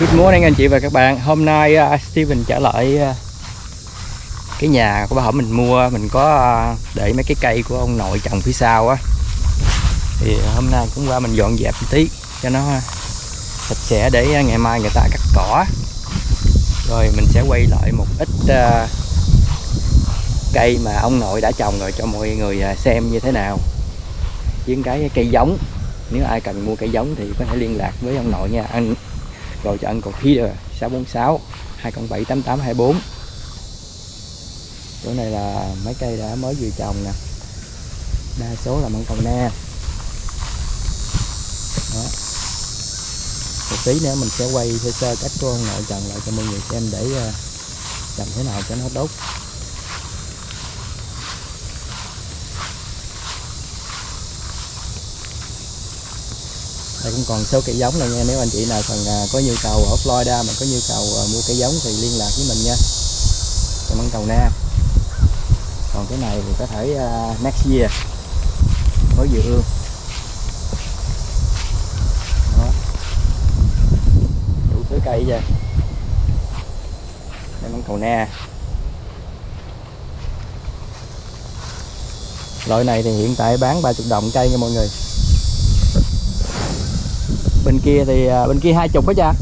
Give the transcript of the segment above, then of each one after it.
Good morning anh chị và các bạn. Hôm nay uh, Steven trở lại uh, cái nhà của bà hổm mình mua. Mình có uh, để mấy cái cây của ông nội trồng phía sau á. Thì hôm nay cũng qua mình dọn dẹp một tí cho nó sạch sẽ để ngày mai người ta cắt cỏ. Rồi mình sẽ quay lại một ít uh, cây mà ông nội đã trồng rồi cho mọi người uh, xem như thế nào. Với cái cây giống. Nếu ai cần mua cây giống thì có thể liên lạc với ông nội nha. Anh gọi cho anh còn Peter 646 207 8824 chỗ này là mấy cây đã mới vừa trồng nè. Đa số là măng cầu na. Đó. Một tí nữa mình sẽ quay sơ sơ cách của ông nội trần lại cho mọi người xem để ờ, trồng thế nào cho nó tốt. Đây cũng còn số cây giống này nha. Nếu anh chị nào cần à, có nhu cầu ở Florida mà có nhu cầu à, mua cây giống thì liên lạc với mình nha. Cho măng cầu na. Còn cái này thì có thể uh, next year. Mới dự ương đó. Đủ thứ cây vậy đây măng cầu na. Loại này thì hiện tại bán 30 đồng cây nha mọi người bên kia thì à, bên kia hai chục hết cha.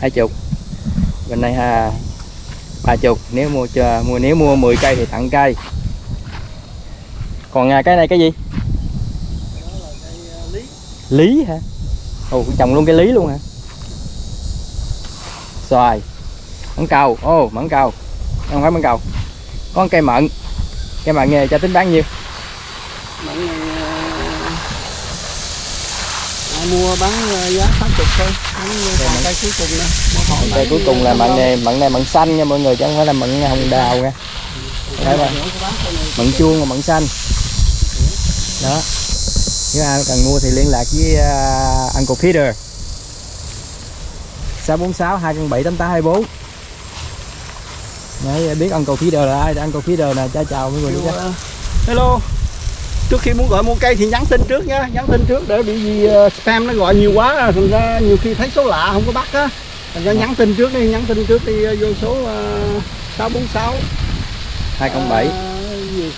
Hai chục. Bên này ha ba chục. Nếu mua cho mua nếu mua 10 cây thì tặng cây. Còn à, cái này cái gì? Lý hả? Ồ trồng luôn cái lý luôn hả? Xoài. Mẫn cầu. Ô mẫn cầu. Không phải mẫn cầu. Có cây mận. Cây mận nghề cho tính bán nhiêu? Mận này à, mua bán ờ, giá 80 thôi. Bán còn mận- cây cuối cùng nè. Cây bán cuối cùng là năm mận này mận này mận xanh nha mọi người chứ không phải là mận hồng đào nha. Cây này. mận chuông và mận xanh. Đó. Nếu ai cần mua thì liên lạc với uh, Uncle Peter. 646 207 8824 Đấy, biết Uncle Peter là ai Uncle Peter nè. Cha chào mọi người ờ, hello trước khi muốn gọi mua cây thì nhắn tin trước nhá nhắn tin trước để bị gì ờ, spam nó gọi nhiều quá thành ra nhiều khi thấy số lạ không có bắt á. Thành ra nhắn tin trước đi nhắn tin trước đi ờ, vô số uh, 646 207 ờ, gì?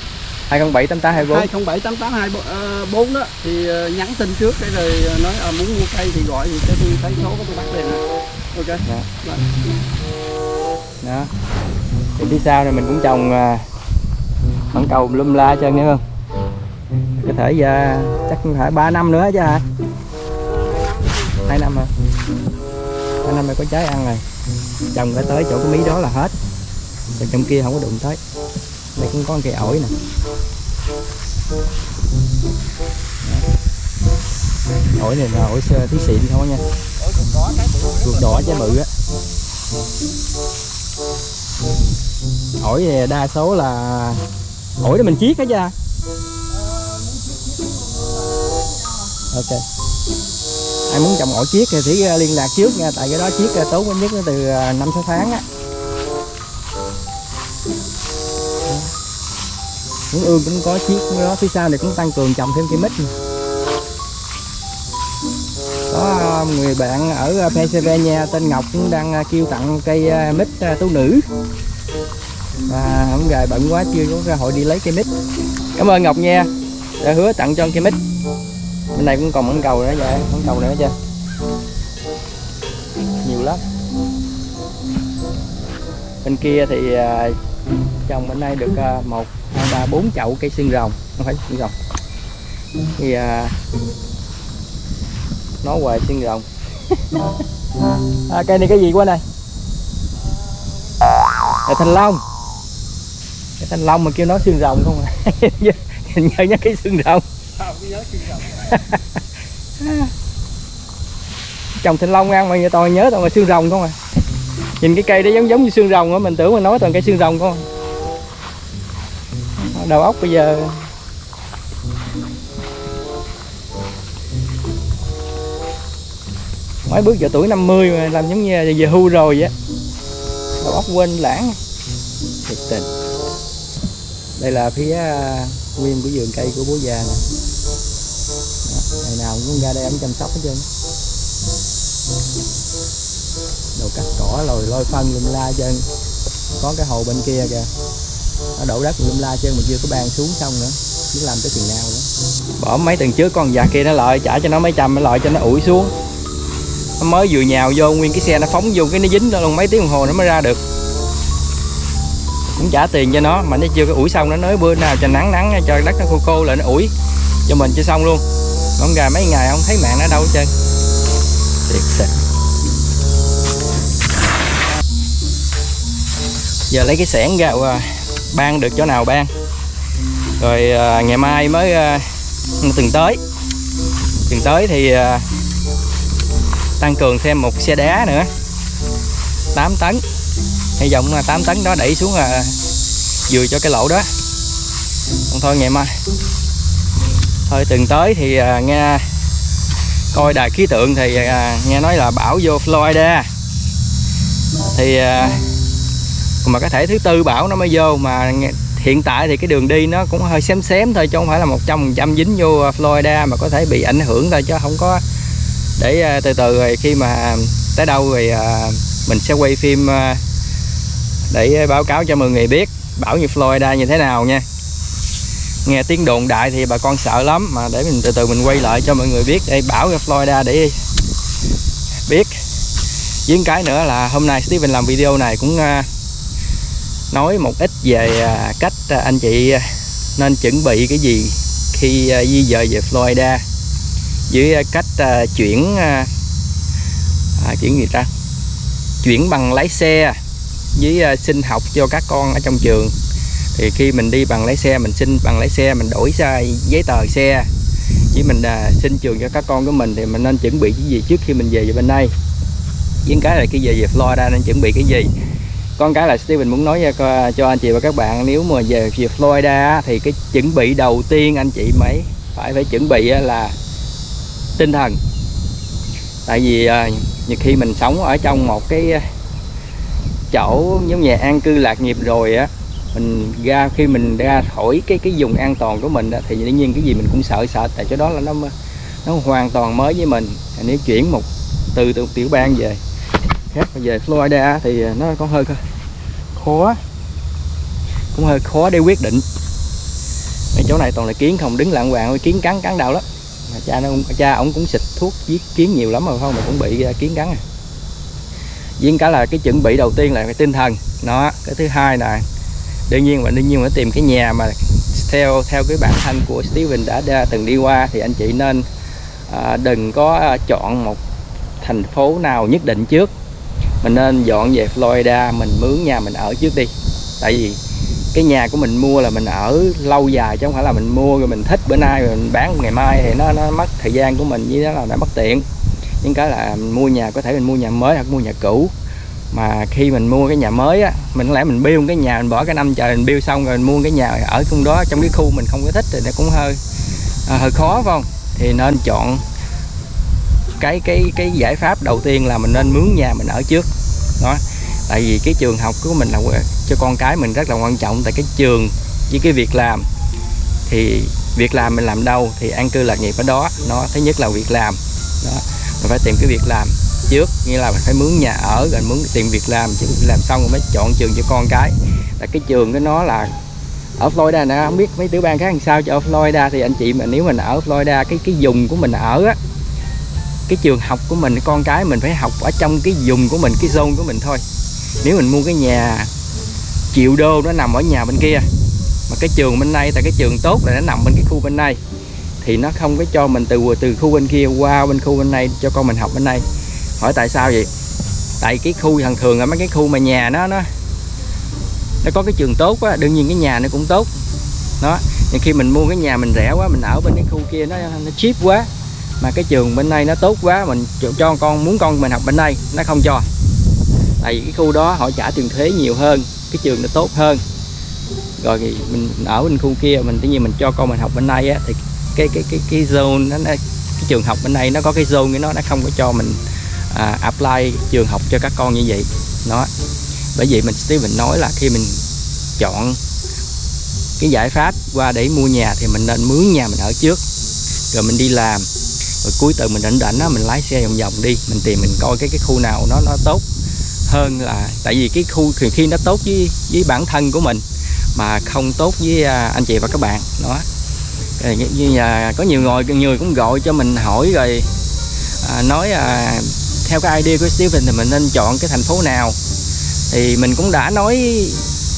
207 8824 207 8824 đó. Thì ờ, nhắn tin trước để rồi ờ, nói ờ, muốn mua cây thì gọi thì tôi thấy số của tôi bắt liền nè. Ok. Dạ. Rồi. đó. Thì phía sau này mình cũng trồng mận cầu lum la hết trơn nhớ không có thể ra chắc cũng phải 3 năm nữa chứ hả? Hai năm rồi hai năm rồi có trái ăn rồi. Trồng phải tới chỗ cái mí đó là hết. Còn trong kia không có đụng tới. Đây cũng có cây ổi nè. Ổi này là ổi sơ tí xịn thôi nha. Ruột đỏ trái bự á. Ổi thì đa số là ổi để mình chiết hết cha ok. Ai muốn trồng ổi chiếc thì phải à, liên lạc trước nha, tại cái đó chiếc à, tốn nhất từ à, năm sáu tháng á. Cũng ương cũng có chiếc đó, phía sau này cũng tăng cường trồng thêm cây mít nữa. có người bạn ở Pennsylvania tên Ngọc cũng đang kêu tặng cây mít tú nữ. Và hôm gài bận quá, chưa có cơ hội đi lấy cây mít. Cảm ơn Ngọc nha. Đã hứa tặng cho cây mít bên này cũng còn mẫn cầu nữa vậy mẫn cầu nữa chưa? Nhiều lắm. Bên kia thì à, trồng bên đây được à, một hai ba bốn chậu cây xương rồng không phải xương rồng. Thì à, nói hoài xương rồng. À, cây này cái gì quá này? Là thanh long. Cái thanh long mà kêu nó xương rồng không à? Nhớ nhớ cái xương rồng. Cái nhớ chuyện rồi. trồng thanh long ăn mà giờ toàn nhớ toàn là xương rồng không à? Nhìn cái cây đó giống giống như xương rồng á, mình tưởng mình nói toàn cây xương rồng không à? đầu óc bây giờ mấy bước giờ tuổi 50 mà làm giống như là về hưu rồi vậy đầu óc quên lãng. Thiệt tình. Đây là phía à, nguyên của vườn cây của bố già nè ngày nào cũng ra đây ổng chăm sóc hết trơn. Đồ cắt cỏ rồi lôi phân lum la chân có cái hồ bên kia kìa. Nó đổ đất lum la chân mà chưa có bàn xuống xong nữa. Biết làm tới chừng nào nữa. Bỏ mấy tuần trước con già kia nó lợi trả cho nó mấy trăm, nó lợi cho nó ủi xuống. Nó mới vừa nhào vô, nguyên cái xe nó phóng vô, cái nó dính đó luôn mấy tiếng đồng hồ nó mới ra được. Cũng trả tiền cho nó, mà nó chưa có ủi xong, nó nói bữa nào cho nắng nắng cho đất nó khô khô lại, nó ủi cho mình cho xong luôn con gà mấy ngày không thấy mạng nó đâu hết trơn. Thiệt sự. Giờ lấy cái xẻng ra ban được chỗ nào ban. Rồi à, ngày mai mới à, tuần tới. Tuần tới thì à, tăng cường thêm một xe đá nữa. 8 tấn. Hy vọng là 8 tấn đó đẩy xuống là vừa cho cái lỗ đó. Còn thôi ngày mai thôi từng tới thì à, nghe coi đài khí tượng thì à, nghe nói là bão vô Florida. Thì à, mà có thể thứ tư bão nó mới vô mà hiện tại thì cái đường đi nó cũng hơi xém xém thôi chứ không phải là một trăm phần trăm dính vô à, Florida mà có thể bị ảnh hưởng thôi chứ không có để à, từ từ rồi khi mà tới đâu rồi à, mình sẽ quay phim à, để à, báo cáo cho mọi người biết bão như Florida như thế nào nha nghe tiếng đồn đại thì bà con sợ lắm mà để mình từ từ mình quay lại cho mọi người biết. Đây bảo ở Florida để biết. Với cái nữa là hôm nay Steven làm video này cũng à, nói một ít về à, cách à, anh chị nên chuẩn bị cái gì khi di dời về Florida. Với cách chuyển à, chuyển gì ta? Chuyển bằng lái xe với sinh xin học cho các con ở trong trường thì khi mình đi bằng lái xe mình xin bằng lái xe mình đổi sai giấy tờ xe. Với mình à, xin trường cho các con của mình thì mình nên chuẩn bị cái gì trước khi mình về về bên đây? Những cái là khi về về Florida nên chuẩn bị cái gì? Con cái là Steven muốn nói cho, cho anh chị và các bạn nếu mà về về Florida thì cái chuẩn bị đầu tiên anh chị mấy phải phải chuẩn bị là tinh thần. Tại vì à, nhiều khi mình sống ở trong một cái à, chỗ giống như an cư lạc nghiệp rồi á mình ra khi mình ra khỏi cái cái vùng an toàn của mình đó, thì dĩ nhiên cái gì mình cũng sợ sợ. Tại chỗ đó là nó nó hoàn toàn mới với mình. Nếu chuyển một từ từ tiểu bang về khác về Florida thì nó có hơi khó cũng hơi khó để quyết định. Cái chỗ này toàn là kiến không đứng lạng hoàng kiến cắn cắn đau lắm. Mà cha nó cha ông cũng xịt thuốc giết kiến nhiều lắm rồi không? Mà cũng bị à, kiến cắn à. Với cả là cái chuẩn bị đầu tiên là cái tinh thần. Nó cái thứ hai là đương nhiên và đương nhiên phải tìm cái nhà mà theo theo cái bản thân của Steven đã, đã từng đi qua thì anh chị nên à, đừng có à, chọn một thành phố nào nhất định trước. Mình nên dọn về Florida mình mướn nhà mình ở trước đi. Tại vì cái nhà của mình mua là mình ở lâu dài chứ không phải là mình mua rồi mình thích bữa nay rồi mình bán ngày mai thì nó nó mất thời gian của mình với đó là đã mất tiện những cái là mình mua nhà có thể mình mua nhà mới hoặc mua nhà cũ mà khi mình mua cái nhà mới á mình có lẽ mình build cái nhà mình bỏ cái năm trời mình build xong rồi mình mua cái nhà ở trong đó trong cái khu mình không có thích thì nó cũng hơi à, hơi khó phải không? Thì nên chọn cái cái cái giải pháp đầu tiên là mình nên mướn nhà mình ở trước. Đó. Tại vì cái trường học của mình là cho con cái mình rất là quan trọng tại cái trường với cái việc làm. Thì việc làm mình làm đâu thì an cư lạc nghiệp ở đó. Nó thứ nhất là việc làm. Đó. Mình phải tìm cái việc làm trước, nghĩa là mình phải mướn nhà ở, rồi mướn tìm việc làm, chứ việc làm xong rồi mới chọn trường cho con cái. Là cái trường cái nó là ở Florida nè, không biết mấy tiểu bang khác làm sao cho ở Florida thì anh chị mà, nếu mình ở Florida, cái cái vùng của mình ở á, cái trường học của mình, con cái mình phải học ở trong cái vùng của mình, cái zone của mình thôi. Nếu mình mua cái nhà triệu đô nó nằm ở nhà bên kia, mà cái trường bên đây tại cái trường tốt là nó nằm bên cái khu bên đây thì nó không có cho mình từ từ khu bên kia qua bên khu bên đây cho con mình học bên đây hỏi tại sao vậy? Tại cái khu thường thường ở mấy cái khu mà nhà nó nó nó có cái trường tốt á đương nhiên cái nhà nó cũng tốt. Đó nhưng khi mình mua cái nhà mình rẻ quá mình ở bên cái khu kia nó nó cheap quá mà cái trường bên đây nó tốt quá mình cho con muốn con mình học bên đây nó không cho. Tại vì cái khu đó họ trả tiền thuế nhiều hơn cái trường nó tốt hơn. Rồi thì mình ở bên khu kia mình tự nhiên mình cho con mình học bên đây á thì cái cái cái cái zone nó, nó cái trường học bên đây nó có cái zone cái nó nó không có cho mình à, apply trường học cho các con như vậy. Nó bởi vậy mình Steven nói là khi mình chọn cái giải pháp qua để mua nhà thì mình nên mướn nhà mình ở trước. Rồi mình đi làm. Rồi cuối tuần mình rảnh rảnh á mình lái xe vòng vòng đi. Mình tìm mình coi cái cái khu nào nó nó tốt hơn là tại vì cái khu thì khi nó tốt với với bản thân của mình mà không tốt với à, anh chị và các bạn. Đó à, như, là có nhiều người người cũng gọi cho mình hỏi rồi à, nói à, theo cái idea của Steven thì mình nên chọn cái thành phố nào. Thì mình cũng đã nói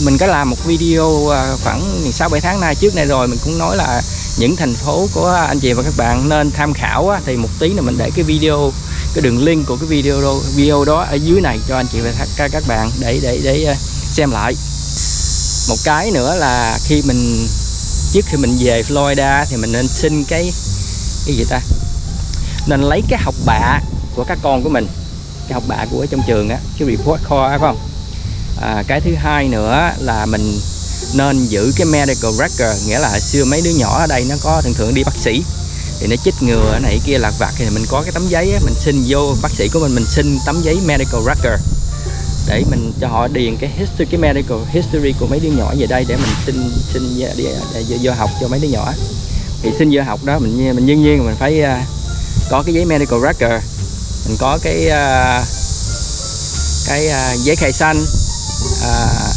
mình có làm một video à, khoảng 6 7 tháng nay trước này rồi mình cũng nói là những thành phố của anh chị và các bạn nên tham khảo á, thì một tí nữa mình để cái video cái đường link của cái video đó, video đó ở dưới này cho anh chị và các các bạn để để để à, xem lại. Một cái nữa là khi mình trước khi mình về Florida thì mình nên xin cái cái gì ta? Nên lấy cái học bạ của các con của mình cái học bạ của trong trường á cái report card phải không? À, cái thứ hai nữa là mình nên giữ cái medical record nghĩa là hồi xưa mấy đứa nhỏ ở đây nó có thường thường đi bác sĩ thì nó chích ngừa này kia lạc vặt thì mình có cái tấm giấy á, mình xin vô bác sĩ của mình mình xin tấm giấy medical record để mình cho họ điền cái history cái medical history của mấy đứa nhỏ về đây để mình xin xin để, để, để, vô học cho mấy đứa nhỏ. Thì xin vô học đó mình mình đương nhiên mình phải uh, có cái giấy medical record mình có cái uh, cái uh, giấy khai xanh uh,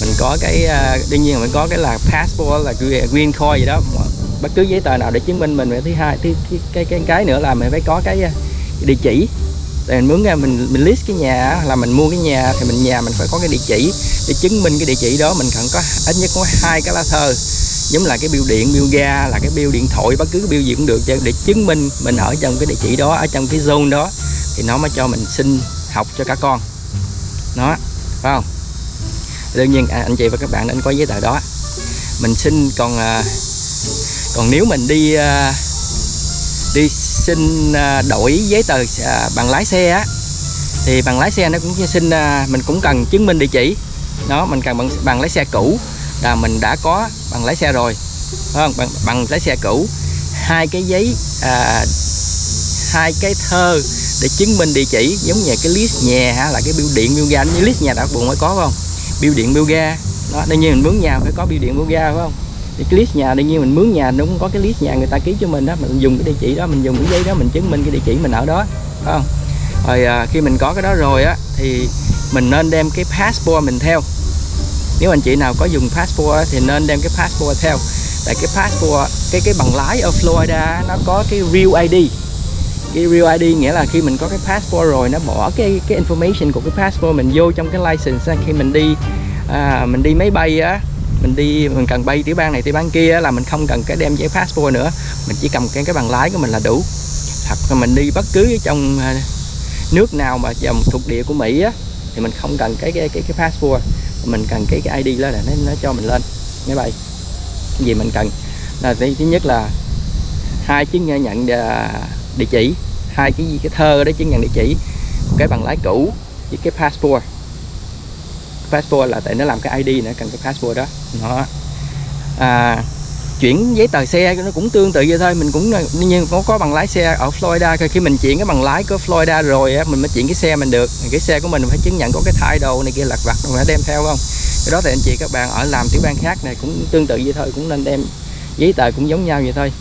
mình có cái uh, đương nhiên mình có cái là passport là green card gì đó. Bất cứ giấy tờ nào để chứng minh mình thứ hai thứ, thứ cái cái cái nữa là mình phải có cái, cái địa chỉ. Để mình muốn ra mình mình list cái nhà là mình mua cái nhà thì mình nhà mình phải có cái địa chỉ. Để chứng minh cái địa chỉ đó mình cần có ít nhất có hai cái lá thơ giống là cái bill điện bill ga là cái bill điện thoại bất cứ cái bill gì cũng được. Để chứng minh mình ở trong cái địa chỉ đó ở trong cái zone đó thì nó mới cho mình xin học cho các con. Nó phải không? Đương nhiên à, anh chị và các bạn nên có giấy tờ đó. Mình xin còn à, còn nếu mình đi à, đi xin đổi giấy tờ bằng lái xe á thì bằng lái xe nó cũng xin mình cũng cần chứng minh địa chỉ. Đó mình cần bằng, bằng lái xe cũ là mình đã có bằng lái xe rồi. Phải không? Bằng, bằng lái xe cũ. Hai cái giấy à, hai cái thơ để chứng minh địa chỉ giống như cái list nhà ha là cái biêu điện biêu ga. Như list nhà đã buồn mới có không? Biêu điện biêu ga. Đó đương nhiên mình mướn nhà phải có biêu điện biêu ga phải không? Thì cái list nhà đương nhiên mình mướn nhà nó cũng có cái list nhà người ta ký cho mình đó. Mình dùng cái địa chỉ đó mình dùng cái giấy đó mình chứng minh cái địa chỉ mình ở đó phải không? Rồi à, khi mình có cái đó rồi á thì mình nên đem cái passport mình theo nếu anh chị nào có dùng passport thì nên đem cái passport theo. Tại cái passport cái cái bằng lái ở Florida nó có cái real ID cái real ID nghĩa là khi mình có cái passport rồi nó bỏ cái cái information của cái passport mình vô trong cái license khi mình đi à, mình đi máy bay á mình đi mình cần bay tiểu bang này tiểu bang kia là mình không cần cái đem giấy passport nữa. Mình chỉ cầm cái cái bằng lái của mình là đủ. Thật là mình đi bất cứ trong à, nước nào mà dòng thuộc địa của Mỹ á thì mình không cần cái cái cái, cái passport mình cần cái cái ID đó là nó, nó cho mình lên máy bay. Gì mình cần? Là thứ nhất là hai chứng nhận à, địa chỉ hai cái gì cái thơ đó chứng nhận địa chỉ cái bằng lái cũ với cái passport. Passport là tại nó làm cái ID nữa cần cái passport đó. Nó à, chuyển giấy tờ xe nó cũng tương tự vậy thôi. Mình cũng nhưng có có bằng lái xe ở Florida. Khi mình chuyển cái bằng lái của Florida rồi á mình mới chuyển cái xe mình được. Cái xe của mình phải chứng nhận có cái thay đồ này kia lặt vặt mình phải đem theo không? Cái đó thì anh chị các bạn ở làm tiểu bang khác này cũng tương tự vậy thôi cũng nên đem giấy tờ cũng giống nhau vậy thôi.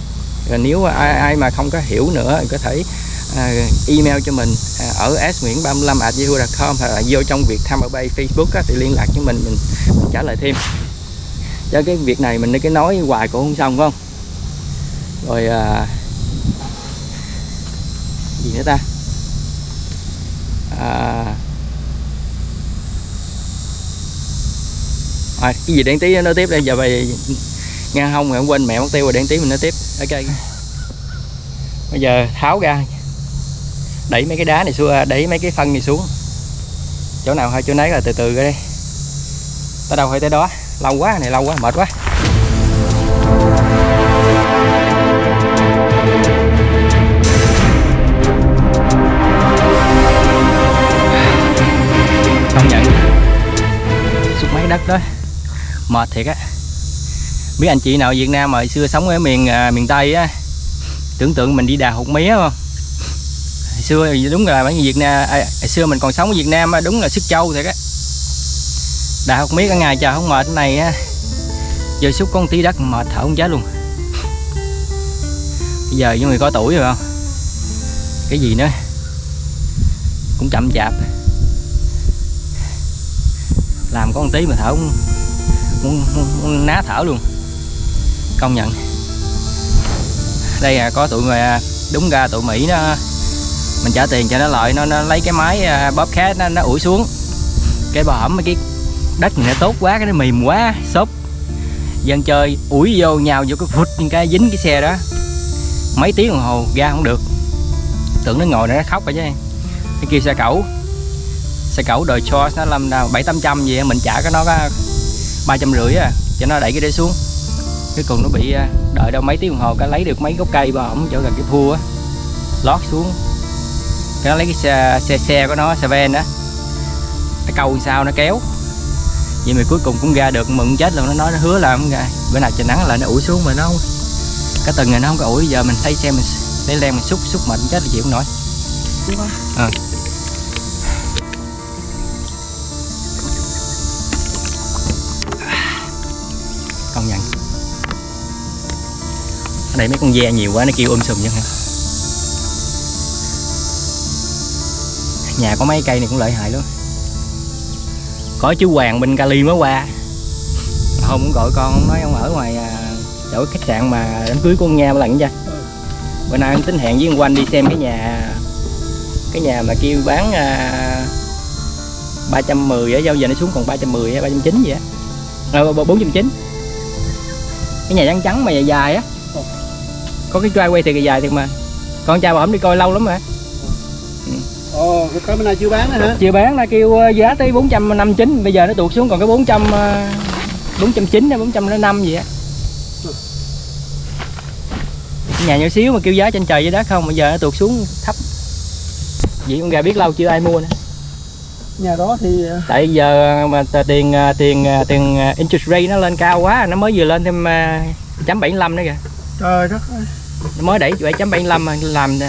Rồi nếu ai, ai mà không có hiểu nữa có thể à, email cho mình à, ở s nguyễn 35 yahoo.com hoặc là vô trong việc tham ở bay Facebook á, thì liên lạc với mình, mình mình trả lời thêm cho cái việc này mình cái nói hoài cũng không xong phải không? Rồi à, gì nữa ta? À, à, cái gì đáng tí nói tiếp đây? Giờ về ngang hông rồi không quên mẹ mất tiêu rồi đáng tí mình nói tiếp. Ok. Bây giờ tháo ra đẩy mấy cái đá này xuống à, đẩy mấy cái phân này xuống. Chỗ nào hơi chỗ nấy là từ từ ra đây. Tới đâu hay tới đó lâu quá này lâu quá mệt quá. Công nhận. Xúc máy đất đó. Mệt thiệt á. Biết anh chị nào Việt Nam mà xưa sống ở miền à, miền Tây á tưởng tượng mình đi đào hụt mía không? Hồi xưa đúng là mấy Việt Nam à, hồi xưa mình còn sống ở Việt Nam đúng là sức châu thiệt á đào không mía cả ngày trời không mệt này á. Giờ xúc con tí đất mệt thở không chết luôn. Bây giờ những người có tuổi rồi không? Cái gì nữa? Cũng chậm chạp. Làm có một tí mà thở muốn, muốn, muốn, muốn ná thở luôn. Công nhận. Đây à, có tụi mà đúng ra tụi mỹ nó mình trả tiền cho nó lợi nó nó lấy cái máy à, bóp khát nó nó ủi xuống. Cái bò hẩm mấy cái đất này nó tốt quá cái nó mềm quá xốp. Dân chơi ủi vô nhào vô cái phút cái dính cái xe đó. Mấy tiếng đồng hồ ra không được. Tưởng nó ngồi nó khóc rồi chứ. Cái kia xe cẩu. Xe cẩu đời cho nó làm nào bảy tám trăm gì mình trả cái nó ba trăm rưỡi à cho nó đẩy cái đế xuống. Cái cùng nó bị à, đợi đâu mấy tiếng đồng hồ cái lấy được mấy gốc cây mà ổng chỗ gần cái thua á lót xuống. Cái nó lấy cái xe xe, xe của nó xe ven đó nó câu sao nó kéo vậy mà cuối cùng cũng ra được mừng chết luôn. Nó nói nó hứa là không ra. Bữa nào trời nắng lại nó ủi xuống mà nó không cái từng này nó không có ủi giờ mình thấy xe mình lấy len mình xúc xúc mạnh chết là chịu không nổi. Ờ. công nhận. Ở đây mấy con ve nhiều quá nó kêu um sùm chứ hả? Nhà có mấy cây này cũng lợi hại lắm có chú Hoàng bên Cali mới qua. Hôm cũng gọi con ông nói ông ở ngoài à, chỗ khách sạn mà đám cưới của con nha một lần chưa bữa nay em tính hẹn với ông Quanh đi xem cái nhà cái nhà mà kêu bán à, 310 á giao giờ nó xuống còn 310 hay 390 gì á. Ờ, 490 cái nhà trắng trắng mà dài dài á. Có cái driveway thì dài thiệt mà. Con trai bà hổng đi coi lâu lắm mà ồ cái bữa nay chưa bán nữa hả? Chưa bán nó kêu ờ, giá tới 459 bây giờ nó tuột xuống còn cái 400 ờ, 490 hay 405 gì á. Nhà nhỏ xíu mà kêu giá trên trời dưới đất không bây giờ nó tuột xuống thấp. Vậy con gà biết lâu chưa ai mua nữa. Nhà đó thì ờ, tại giờ mà tiền ờ, tiền tiền interest rate nó lên cao quá nó mới vừa lên thêm ờ, chấm 75 nữa kìa. Trời đất ơi. Nó mới đẩy 7.75 mà làm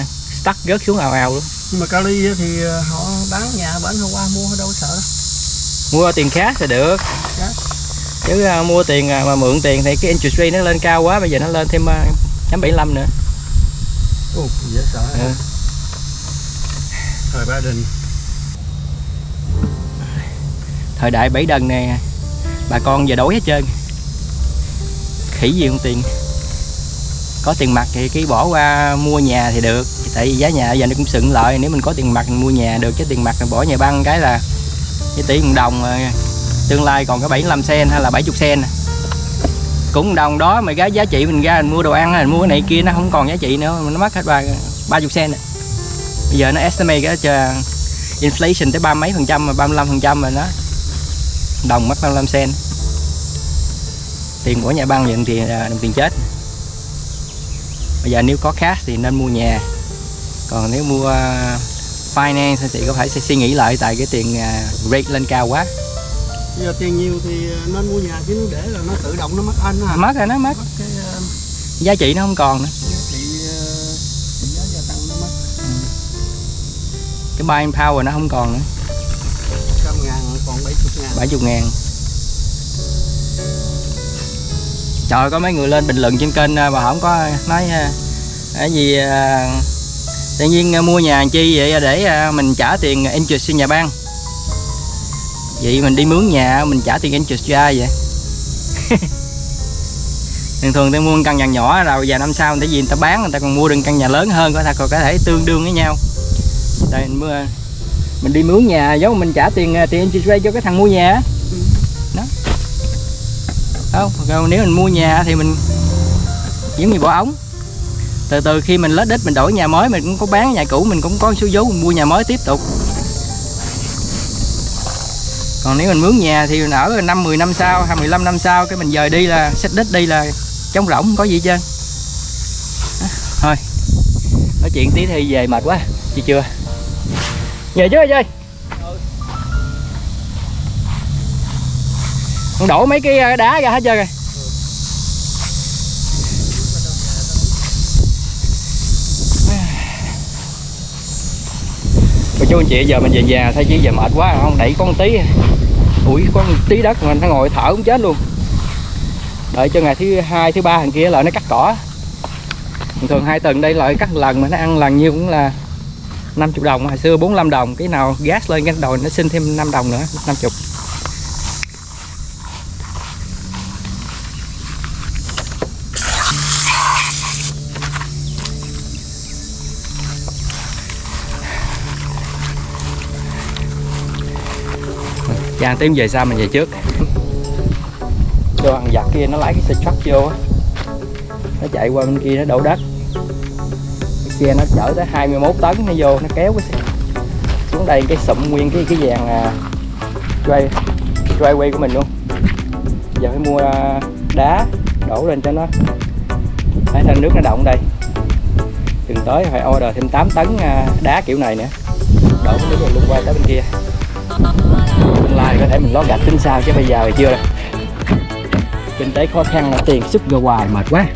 stuck rớt xuống ào ào luôn nhưng mà Cali á thì ờ, họ bán nhà bán hôm qua mua đâu sợ đâu. Mua tiền cash thì được. Dạ. chứ ờ, mua tiền ờ, mà mượn tiền thì cái interest rate nó lên cao quá bây giờ nó lên thêm chấm 75 nữa. Ồ dễ sợ Ừ. thời ba đình. Thời đại bảy đần nè bà con giờ đói hết trơn. Khỉ gì không tiền. Có tiền mặt thì cái bỏ qua mua nhà thì được tại vì giá nhà giờ nó cũng sựng lợi, nếu mình có tiền mặt mình mua nhà được, chứ tiền mặt mình bỏ nhà băng cái là cái tỷ một đồng ờ, tương lai còn có 75 sen hay là 70 sen. Cũng đồng đó mà cái giá trị mình ra mình mua đồ ăn mình mua cái này kia nó không còn giá trị nữa nó mất hết ba ba chục sen bây giờ nó estimate cái inflation tới ba mấy phần trăm mà 35 phần trăm mà nó đồng mất 55 sen. Tiền của nhà băng nhận tiền à, đồng tiền chết. Bây giờ nếu có khác thì nên mua nhà còn nếu mua uh, finance thì có phải sẽ suy nghĩ lại tại cái tiền uh, rate lên cao quá? Bây giờ tiền nhiều thì ờ, nên mua nhà chứ để là nó tự động nó mất anh à mất rồi nó mất. Mất cái giá trị nó không còn nữa. giá trị trị giá gia tăng nó mất. Cái buying power nó không còn nữa. Trăm ngàn còn bảy chục ngàn. 70 ngàn. Trời có mấy người lên bình luận trên kênh à, mà không có nói à, cái gì à, tự nhiên à, mua nhà làm chi vậy? À, để à, mình trả tiền interest cho nhà bang. Vậy mình đi mướn nhà, mình trả tiền interest cho ai vậy? Thường thường tôi mua một căn nhà nhỏ, rồi vài năm sau tại gì người ta bán, người ta còn mua được căn nhà lớn hơn, có thể còn có thể tương đương với nhau. Tại mình mua, mình đi mướn nhà, giống mình trả tiền tiền interest rate cho cái thằng mua nhà đó. Không, còn nếu mình mua nhà thì mình, giống như bỏ ống từ từ, khi mình lết đít, mình đổi nhà mới, mình cũng có bán nhà cũ, mình cũng có số vốn mình mua nhà mới tiếp tục. Còn nếu mình mướn nhà thì mình ở năm 10 năm sau hay 15 năm sau, cái mình dời đi là, xách đít đi là trống rỗng không có gì trơn. À, thôi, nói chuyện tí thì về mệt quá, chị chưa? Về chứ chơi con đổ mấy cái ờ, đá ra hết trơn rồi. Chú anh chị, giờ mình về nhà thấy chứ giờ mệt quá, không đẩy con tí. Ủi, con tí đất mà nó ngồi thở cũng chết luôn. Đợi cho ngày thứ hai, thứ ba thằng kia lại nó cắt cỏ. Thường thường hai tuần đây lại cắt lần mà nó ăn lần nhiêu cũng là 50 đồng, hồi xưa 45 đồng, cái nào gas lên cái đồi nó xin thêm 5 đồng nữa 50 Dạ, Chàng tím về sau mình về trước. Cho thằng giặc kia nó lấy cái xe truck vô á. Nó chạy qua bên kia nó đổ đất Cái kia nó chở tới 21 tấn nó vô nó kéo cái xe xuống đây cái sụm nguyên cái cái vàng à, quay driveway của mình luôn. Giờ phải mua à, đá đổ lên cho nó. Thấy nên nước nó động đây. Từng tới phải order thêm 8 tấn à, đá kiểu này nữa. Đổ cái nước này luôn qua tới bên kia tương để mình lót gạch tính sao chứ bây giờ thì chưa đâu. Kinh tế khó khăn là tiền sức ra hoài mệt quá.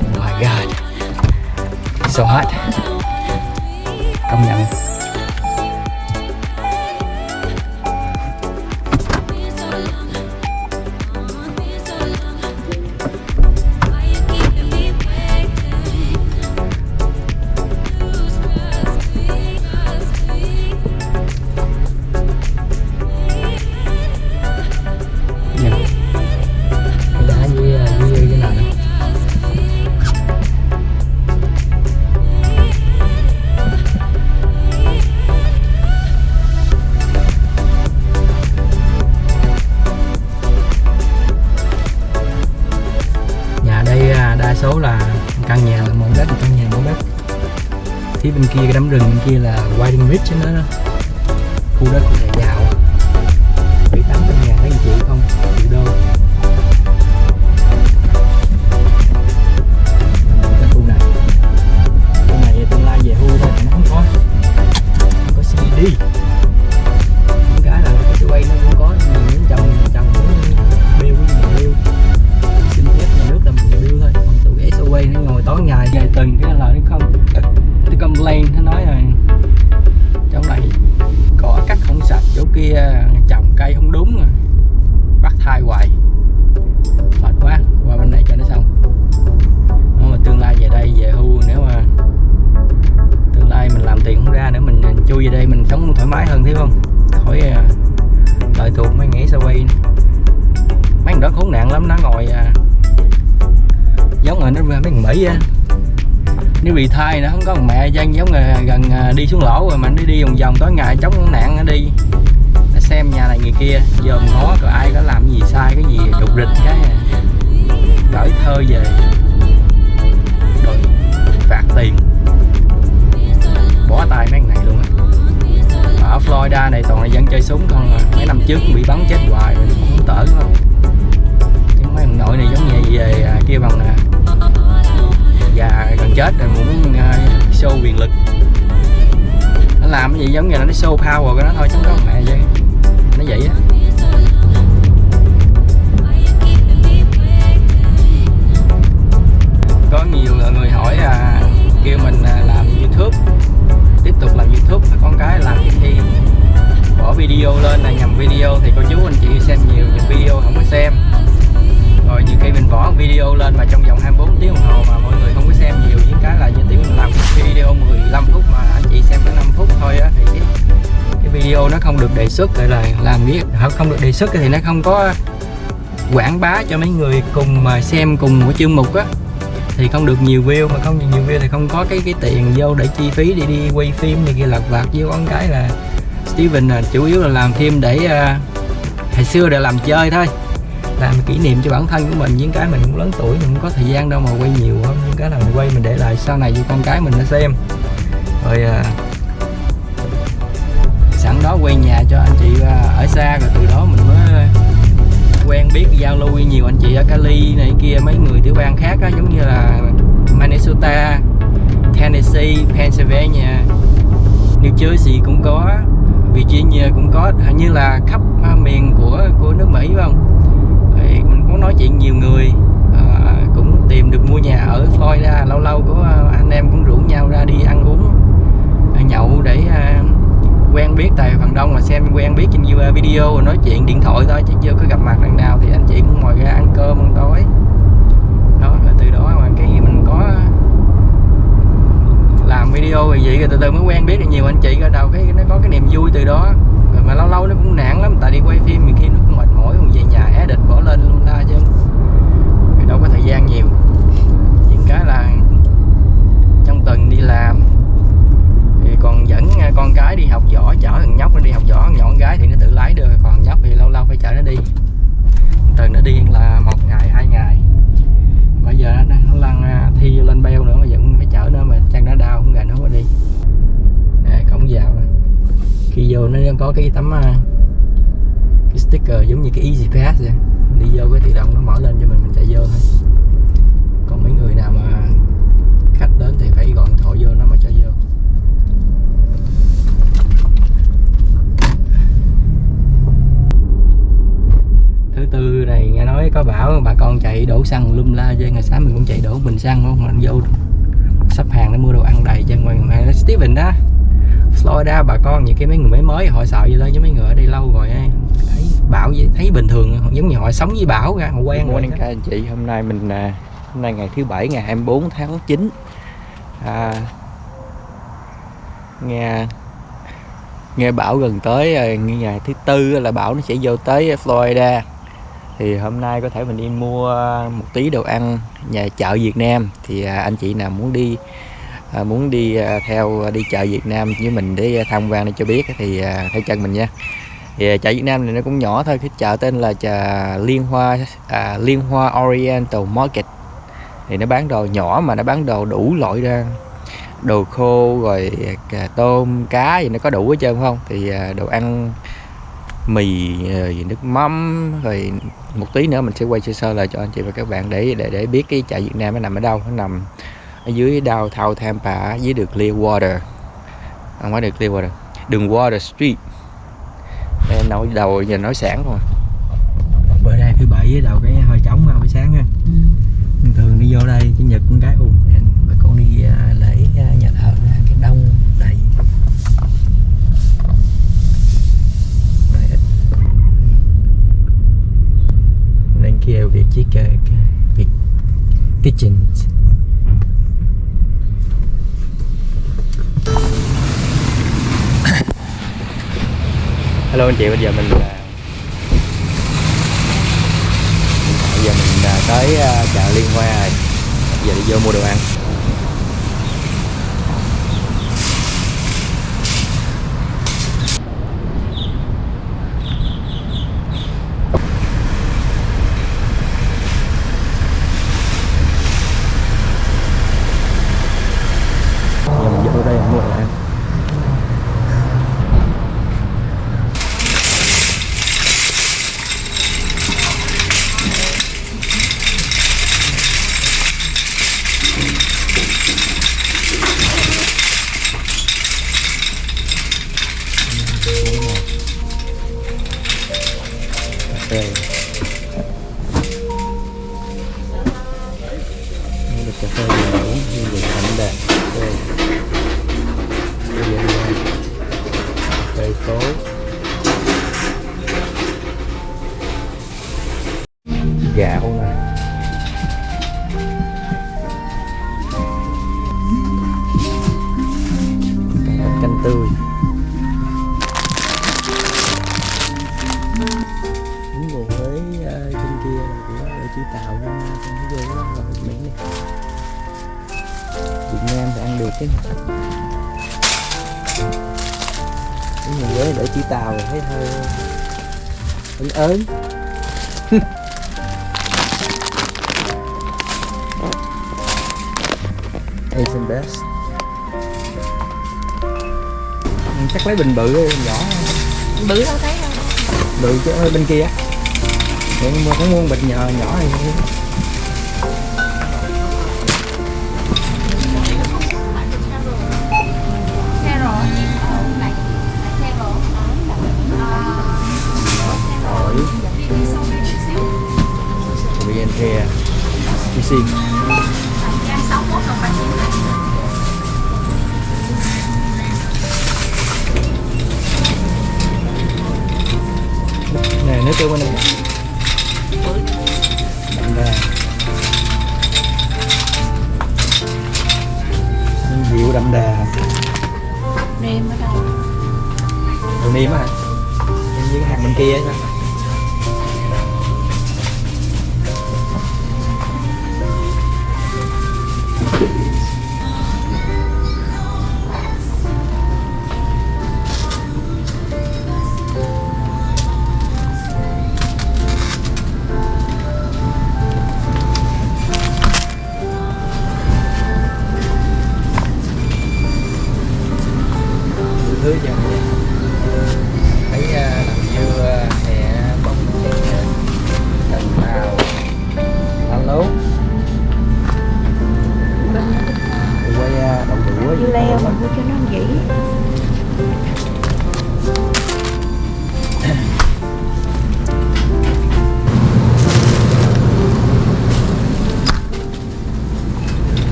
Oh my god. So hot. Công nhận. Đa số là căn nhà là một đất một căn nhà một đất phía bên kia cái đám rừng bên kia là Whiting Ridge đó, đó. khu đất của nhà giàu bị tám nếu bị thai nó không có một mẹ dân giống người gần à, đi xuống lỗ rồi mà đi đi vòng vòng tối ngày chống nạn nó đi. Nó xem nhà này người kia dòm ngó rồi ai có làm gì sai cái gì đục rịch cái à. gửi thơ về. Rồi phạt tiền. Bỏ tay mấy này luôn á. Ở Florida này toàn là dân chơi súng không à. mấy năm trước bị bắn chết hoài rồi cũng tở không. Chứ mấy ông nội này giống như về à, kia bằng à, già gần chết rồi muốn uh, show quyền lực. Nó làm cái gì giống như là nó show power của nó thôi chứ không có mẹ vậy nó vậy á. Có nhiều người hỏi à, kêu mình à, làm youtube tiếp tục làm youtube con cái làm thì bỏ video lên là nhầm video thì cô chú anh chị xem nhiều những video không có xem. Rồi nhiều khi mình bỏ video lên mà trong vòng 24 tiếng đồng hồ mà mọi người không cái là như tiểu mình làm video 15 phút mà anh chị xem có 5 phút thôi á thì cái, cái video nó không được đề xuất lại là làm biết không được đề xuất thì nó không có quảng bá cho mấy người cùng mà xem cùng một chương mục á. Thì không được nhiều view mà không nhiều view thì không có cái cái tiền vô để chi phí để đi quay phim này kia lặt vặt với con cái là Steven là chủ yếu là làm phim để uh, hồi xưa để làm chơi thôi làm kỷ niệm cho bản thân của mình. Những cái mình cũng lớn tuổi mình cũng có thời gian đâu mà quay nhiều hơn những cái là mình quay mình để lại sau này cho con cái mình nó xem. Rồi à, sẵn đó quay nhà cho anh chị à, ở xa. Rồi từ đó mình mới quen biết giao lưu với nhiều anh chị ở Cali này kia mấy người tiểu bang khác á, giống như là Minnesota, Tennessee, Pennsylvania, New Jersey cũng có, Virginia cũng có, hình như là khắp à, miền của của nước Mỹ phải không? Thì mình cũng nói chuyện nhiều người à, cũng tìm được mua nhà ở Florida. Lâu lâu có à, anh em cũng rủ nhau ra đi ăn uống à, nhậu để à, quen biết. Tại phần đông là xem quen biết trên video rồi nói chuyện điện thoại thôi chứ chưa có gặp mặt lần nào. Thì anh chị cũng ngồi ra ăn cơm ăn tối. Đó là từ đó mà cái mình có làm video thì vậy rồi từ từ mới quen biết được nhiều. Anh chị ở đầu cái nó có cái niềm vui từ đó. Rồi mà lâu lâu nó cũng nản lắm tại đi quay phim nhiều khi nó cũng mệt mỗi còn về nhà é địch bỏ lên luôn la chứ. Thì đâu có thời gian nhiều. Những cái là trong tuần đi làm. Thì còn dẫn à, con cái đi học võ chở thằng nhóc nó đi học võ nhỏ con gái thì nó tự lái được còn nhóc thì lâu lâu phải chở nó đi. Tuần nó đi là một ngày hai ngày. Bây giờ nó, nó lăn à, thi lên beo nữa mà vẫn phải chở nó mà chân nó đau không gà nó qua đi. Đây, cổng vào này, khi vô nó có cái tấm à, cái sticker giống như cái easy pass vậy đi vô cái tự động nó mở lên cho mình mình chạy vô thôi. Còn mấy người nào mà khách đến thì phải gọi điện thoại vô nó mới cho vô. Thứ tư này nghe nói có bảo bà con chạy đổ xăng lum la chứ ngày sáng mình cũng chạy đổ bình xăng, không mình vô sắp hàng để mua đồ ăn đầy chân ngoài mà Steven đó. Florida bà con những cái mấy người mới mới họ sợ vậy thôi chứ mấy người ở đây lâu rồi ấy. thấy bảo thấy bình thường giống như họ sống với bão ra họ quen rồi các anh chị. Hôm nay mình à, hôm nay ngày thứ bảy ngày 24 tháng 9 à, nghe nghe bão gần tới nghe ngày thứ tư là bão nó sẽ vô tới Florida. Thì hôm nay có thể mình đi mua một tí đồ ăn nhà chợ Việt Nam. Thì à, anh chị nào muốn đi à, muốn đi à, theo à, đi chợ Việt Nam với mình để à, tham quan để cho biết thì à, theo chân mình nha. Thì chợ Việt Nam này nó cũng nhỏ thôi cái chợ tên là chợ Liên Hoa à, Liên Hoa Oriental Market. Thì nó bán đồ nhỏ mà nó bán đồ đủ loại ra. Đồ khô rồi cà tôm cá gì nó có đủ hết trơn không? Thì à, đồ ăn mì rồi nước mắm rồi một tí nữa mình sẽ quay sơ sơ lại cho anh chị và các bạn để để để biết cái chợ Việt Nam nó nằm ở đâu nó nằm ở dưới downtown Tampa dưới đường Clearwater. Không phải đường Clearwater. Đường Water Street. Em nói đầu giờ nói sáng rồi bữa nay thứ bảy đầu cái hơi trống hơi sáng ha. Thường thường đi vô đây chủ nhật con cái ùn. Bà con đi à, lễ à, nhà thờ cái đông đầy. Bên kia việc chiếc cái việc kitchen hello anh chị, bây giờ mình à, bây giờ mình à, tới à, chợ Liên Hoa rồi. Giờ đi vô mua đồ ăn.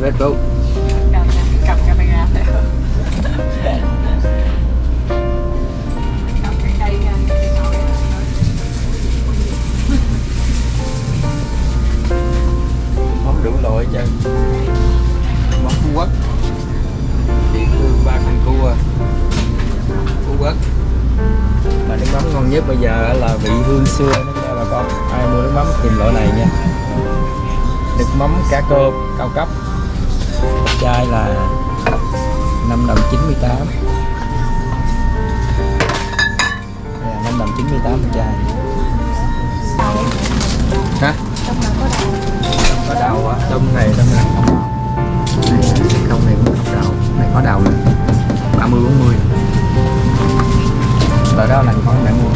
Red Bull. Cầm, cầm camera theo món đủ loại cho món Phú Quốc. Địa ba con cua Phú Quốc. Mà nước mắm ngon nhất bây giờ là vị hương xưa. Đó nha bà con ai mua nước mắm tìm loại này nha. Nước mắm cá cơm cao cấp chai là 5 đồng 98 Đây là 5 đồng 98 một chai hả Trong đó có đậu có đầu á tôm này tôm này không. Đầu này không này cũng không đầu này có đầu mươi bốn mươi. Loại đó là con bạn mua.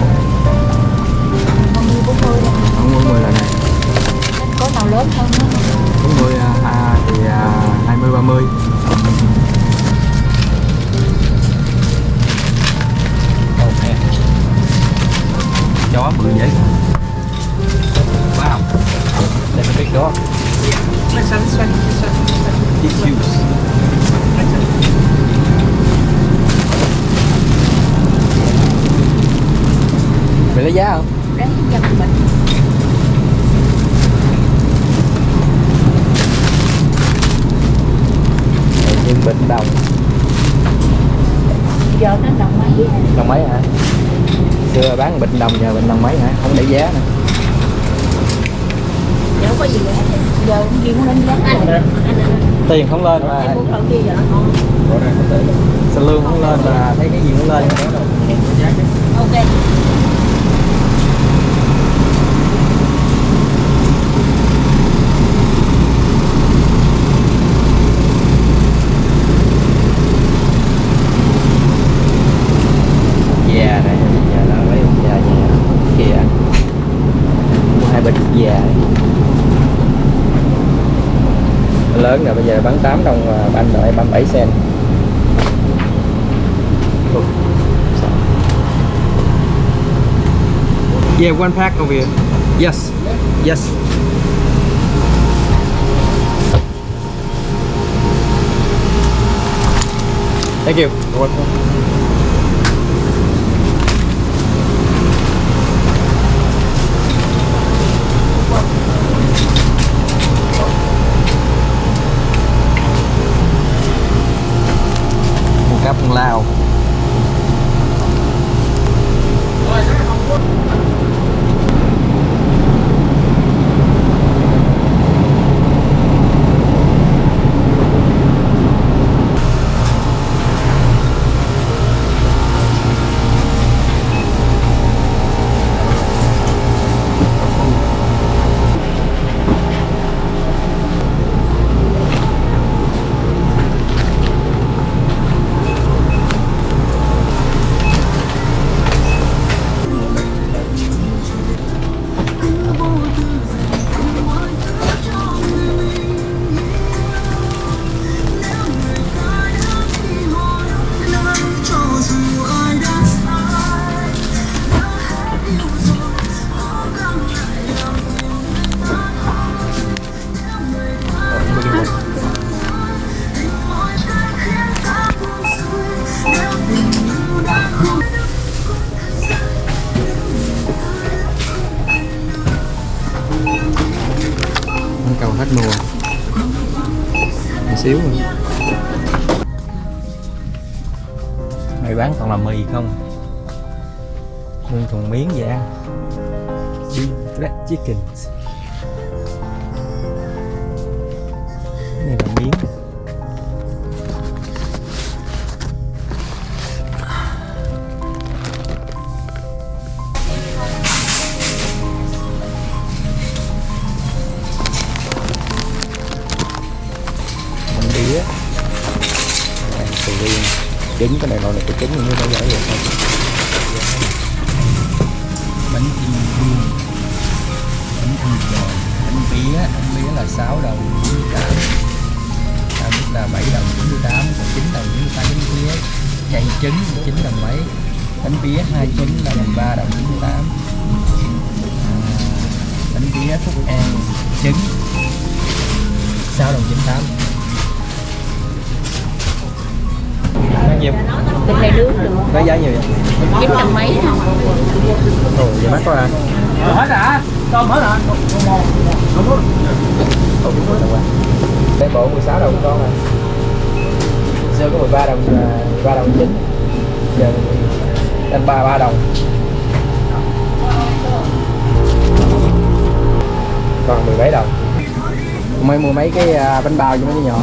Con như 40 là không bốn mươi là này. Có nào lớn hơn nữa bốn mươi à, thì à, hai mươi ba mươi. Chó bự dễ wow. Đây là big dog tissues Mày lấy giá không? Mình. Bệnh đồng Giờ nó đồng mấy Đồng mấy hả? Xưa bán bệnh đồng giờ bệnh đồng mấy hả? Không để giá nè. Giờ không có gì nữa Giờ gì cũng lên giá. Anh anh Tiền không lên mà. Em muốn thử kia giờ nó ngon Sao lương không lên mà. Thấy cái gì cũng lên Ok Già này Già đó lấy một già già Kìa Mua hai bịch già Lớn rồi bây giờ bán 8 đồng mà banh rồi 37 sen Yeah, one pack over here. Yes. Yes. Thank you. You're welcome. Chicken là 6 đồng 98 cao nhất là 7 đồng 98 còn 9 đồng 98 bánh bía. Chay trứng 9 đồng mấy? Bánh bía hai trứng là 13 đồng 98 à, bánh bía phúc an trứng 6 đồng 98 Bao nhiêu? Thịt này nướng được. Có giá nhiều vậy? chín trăm mấy. Ồ, vậy mắc quá à? hết hả? Tôm hết hả? Ồ, biết rồi quá Đây bộ 16 đồng con à. Xưa có 13 đồng, à, 13 đồng chín. Giờ lên 33 đồng. Còn 17 đồng. Mới mua mấy cái à, bánh bao cho mấy đứa nhỏ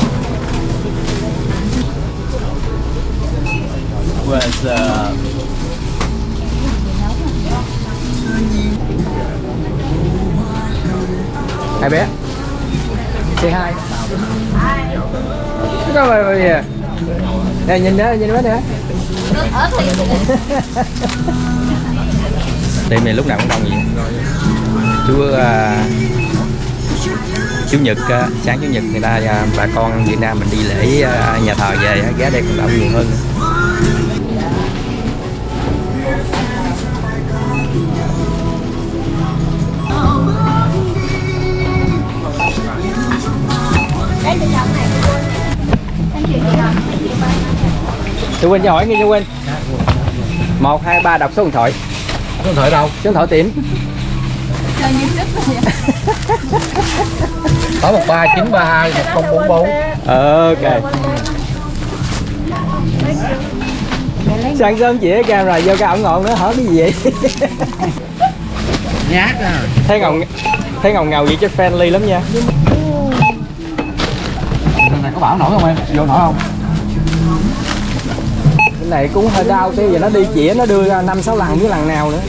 was uh, Hai bé. Say hi. Có mày mày kìa Nè nhìn nữa, nhìn bé nữa Ở thì Tiệm này lúc nào cũng đông vậy. Chú à, Chủ nhật à, sáng chủ nhật người ta à, bà con Việt Nam mình đi lễ à, nhà thờ về á, ghé đây còn đông nhiều hơn Chú Quynh cho hỏi nghe chú Quynh một hai ba đọc số điện thoại. Số điện thoại đâu? Số điện thoại tiệm. Chơi như sức rồi có một ba chín ba hai một không bốn bốn. Ok. Sáng sớm chỉ camera vô cái ổng ngọn nữa hỏi cái gì vậy? Nhát à. Thấy ngầu thấy ngầu ngầu vậy chứ friendly lắm nha có bảo nổi không em? Vô nổi không? Cái này cũng hơi đau tí giờ nó đi chĩa nó đưa ra năm sáu lần với lần nào nữa.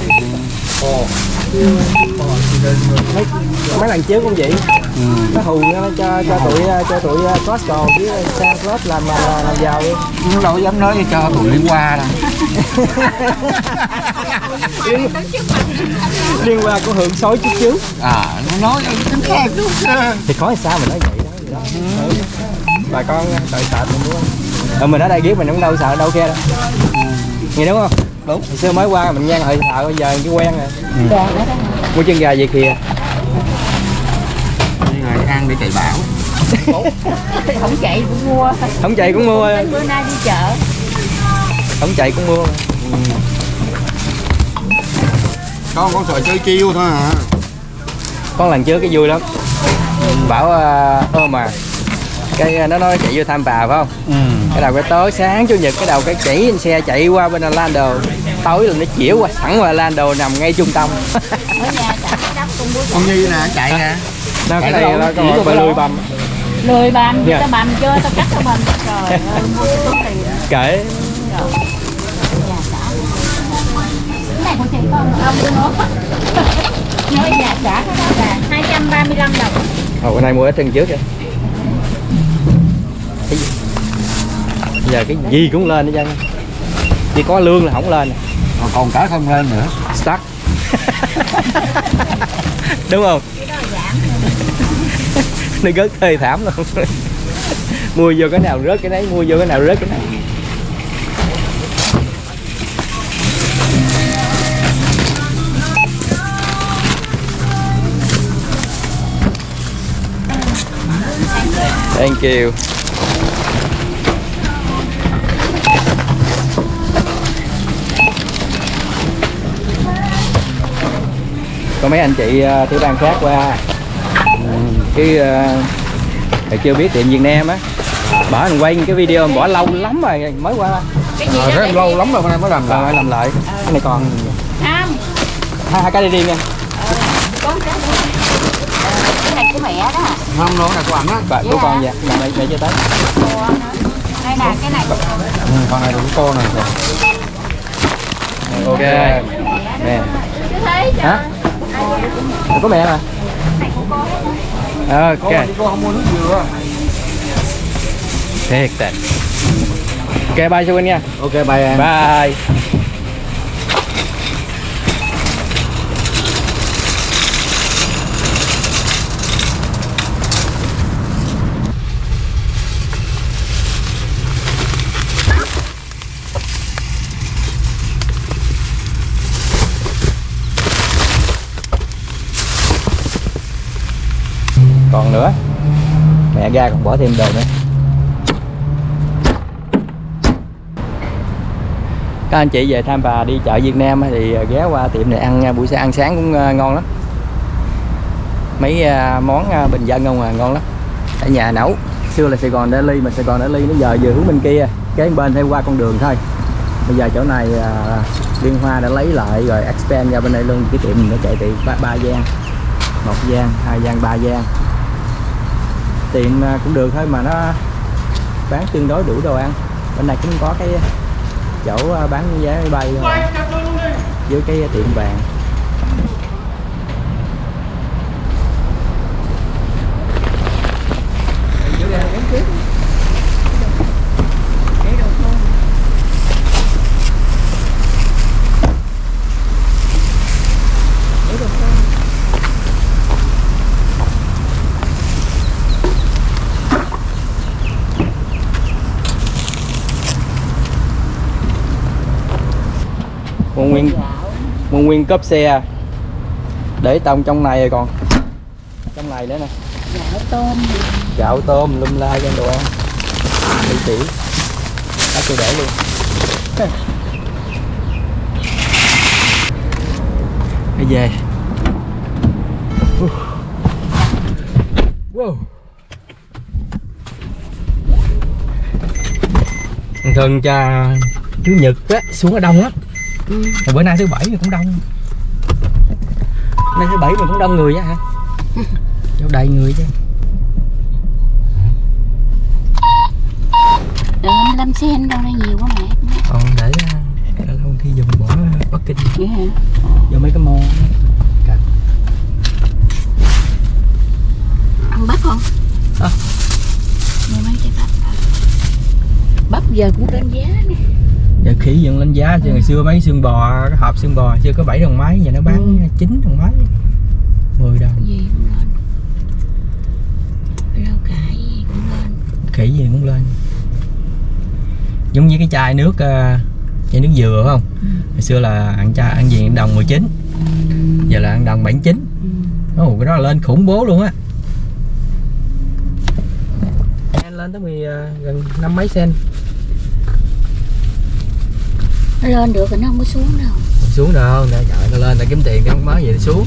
Mấy, mấy lần trước cũng vậy. Nó hù nó cho cho tụi cho tụi Costco với Sam Club làm làm, làm giàu đi. Nhưng đâu dám nói cho tụi liên qua đâu. Liên quan của hưởng sói chút chứ à nó nói tính khác thì có sao mình nói vậy đó, Ừ. bà con đợi sợ mình đúng không ờ, mình ở đây biết mình cũng đâu sợ đâu kia đâu. Nghe đúng không? Đúng. Hồi xưa mới qua mình ngang hơi sợ bây giờ cái quen rồi. Mua chân gà về kìa. Người ăn để chạy bảo Không chạy cũng mua. Không chạy cũng mua. Bữa nay đi chợ. Không chạy cũng mua. Con con sợ chơi chiêu thôi à con lần trước cái vui lắm. Bảo uh, ôm mà cái ờ, nó nói chạy vô tham bà phải không? Ừ. cái đầu cái tối sáng chủ nhật cái đầu cái chỉ xe chạy qua bên Orlando. Tối là nó chỉa qua sẵn qua Orlando nằm ngay trung tâm. Con nhi nè chạy nè. Nó cái Chạy này phải đâu. lười bầm. Lười bầm, Dạ. tao bầm chưa, tao cắt tao bầm. Trời ơi, mua cái túi tiền. Kể Nhà xã Cái này của chị con ông tôi nói Nói nhà xã cái đó là 235 đồng. Ồ, cái này mua ở chân trước kìa giờ cái gì cũng lên hết trơn chỉ có lương là không lên. Còn còn cả không lên nữa. Stuck. Đúng không? Nó rất thê thảm luôn. Mua vô cái nào rớt cái đấy mua vô cái nào rớt cái này Thank you. Có mấy anh chị ờ, tiểu bang khác qua. Cái uh, thầy chưa biết tiệm Việt Nam á. Bỏ mình quay cái video bỏ lâu lắm rồi mới qua. Cái gì Ờ, đó rất để lâu lắm rồi mới làm rồi lại làm lại. Cái này còn không hai, hai cái đi riêng nha. Cái Ờ, này của mẹ đó không nó là của ảnh á. Và của con dạ mẹ mẹ chưa tới. Đây nè cái này. Của ừ, con này của cô này ok. Nè chứ hả có mẹ mà của cô ok. Thiệt tệ. Ok bye cho Quynh nha. Ok bye em. Bye còn nữa. Mẹ ra còn bỏ thêm đồ nữa. Các anh chị về Tham Bà đi chợ Việt Nam thì à, ghé qua tiệm này ăn buổi sáng ăn sáng cũng à, ngon lắm. Mấy à, món bình dân không à ngon lắm. Ở nhà nấu xưa là Sài Gòn Daily mà Sài Gòn Daily nó giờ vừa hướng bên kia kế bên theo qua con đường thôi. Bây giờ chỗ này Liên Hoa đã lấy lại rồi expand ra bên đây luôn. Cái tiệm mình nó chạy tiệm ba, ba gian một gian hai gian ba gian tiệm à, cũng được thôi mà nó bán tương đối đủ đồ ăn. Bên này cũng có cái chỗ à, bán vé máy bay à, thôi với cái tiệm vàng mua nguyên mua nguyên cốp xe để tông trong này rồi còn. Trong này nữa nè. Gạo tôm gạo tôm lum la cho đồ ăn đi chỉ. Đã tôi để luôn. Bây về. Wow. thường cha chủ nhật á, xuống ở đông lắm. Mà bữa nay thứ bảy cũng đông. Nay thứ bảy mà cũng đông người á hả? Chỗ đầy người chứ. Đường 25 sen đâu đây nhiều quá mẹ. Còn để lâu lâu khi dùng bỏ Bắc Kinh. Vậy hả? vô mấy cái môn Ăn bắp không? Hả? Mua mấy trái bắp Bắp giờ cũng lên giá nè giờ khỉ dựng lên giá chứ ngày xưa mấy xương bò cái hộp xương bò chưa có 7 đồng mấy giờ nó bán Ừ. 9 đồng mấy. 10 đồng. Gì cũng lên. Rau cải gì cũng lên. Khỉ gì cũng lên. Giống như cái chai nước ờ, chai nước dừa phải không? Ừ. ngày xưa là ăn chai ăn gì đồng 19 giờ là ăn đồng 79 ừ. Ồ, cái đó là lên khủng bố luôn á. Lên tới 10, ờ, gần năm mấy sen nó lên được rồi nó không có xuống đâu. Không xuống đâu nè trời nó lên, để kiếm tiền cái mới gì nó xuống.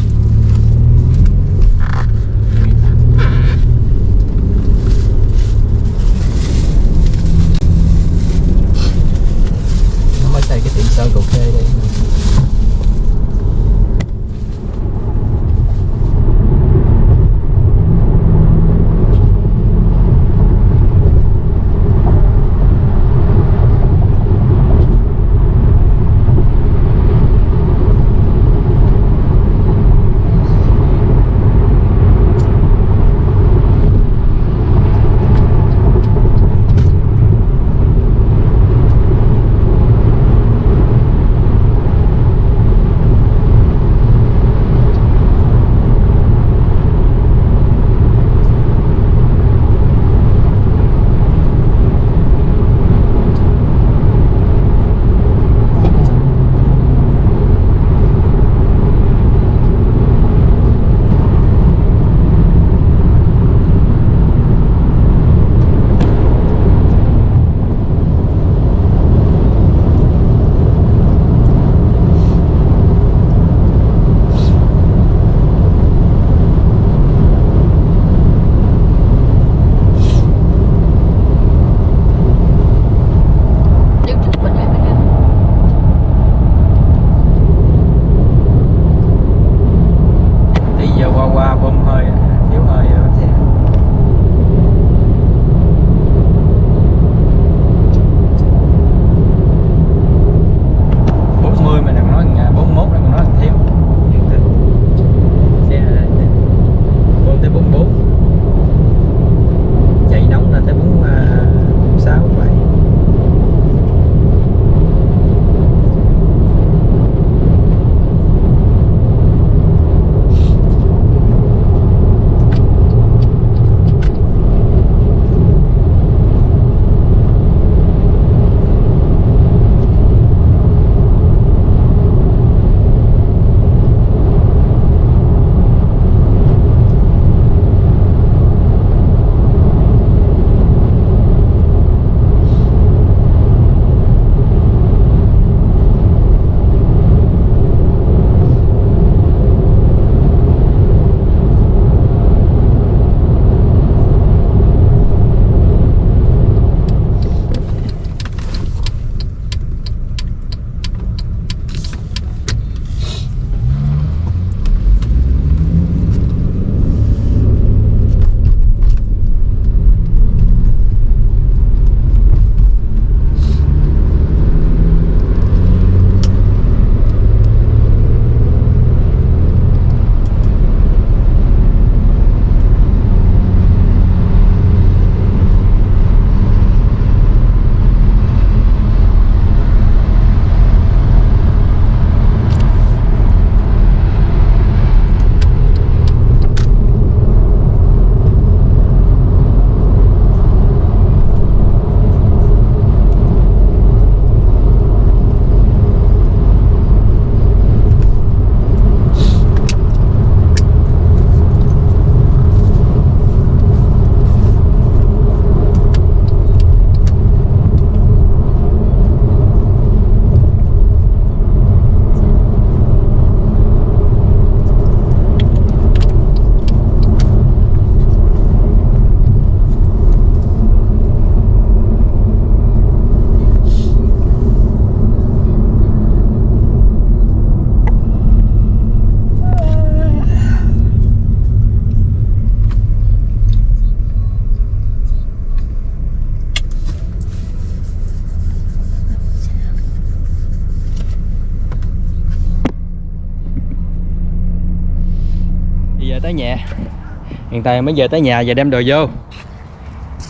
Hiện tại mới về tới nhà và đem đồ vô.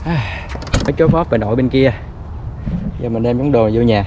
Mấy cái chốt phót bà nội bên kia. Giờ mình đem món đồ vô nhà.